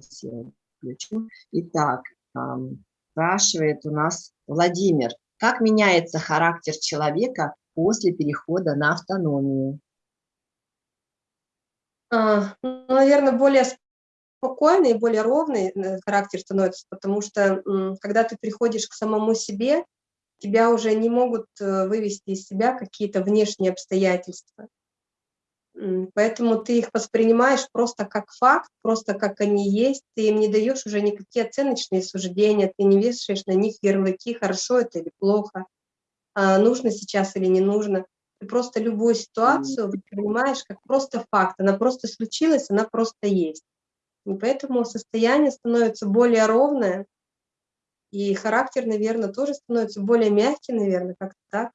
Сейчас я включу. Итак, спрашивает у нас Владимир. Как меняется характер человека после перехода на автономию? А, ну, наверное, более спокойный и более ровный э, характер становится, потому что когда ты приходишь к самому себе, тебя уже не могут э, вывести из себя какие-то внешние обстоятельства. Поэтому ты их воспринимаешь просто как факт, просто как они есть, ты им не даешь уже никакие оценочные суждения, ты не вешаешь на них ярлыки, хорошо это или плохо, а нужно сейчас или не нужно. Ты просто любую ситуацию воспринимаешь как просто факт, она просто случилась, она просто есть. И поэтому состояние становится более ровное, и характер, наверное, тоже становится более мягкий, наверное, как-то так.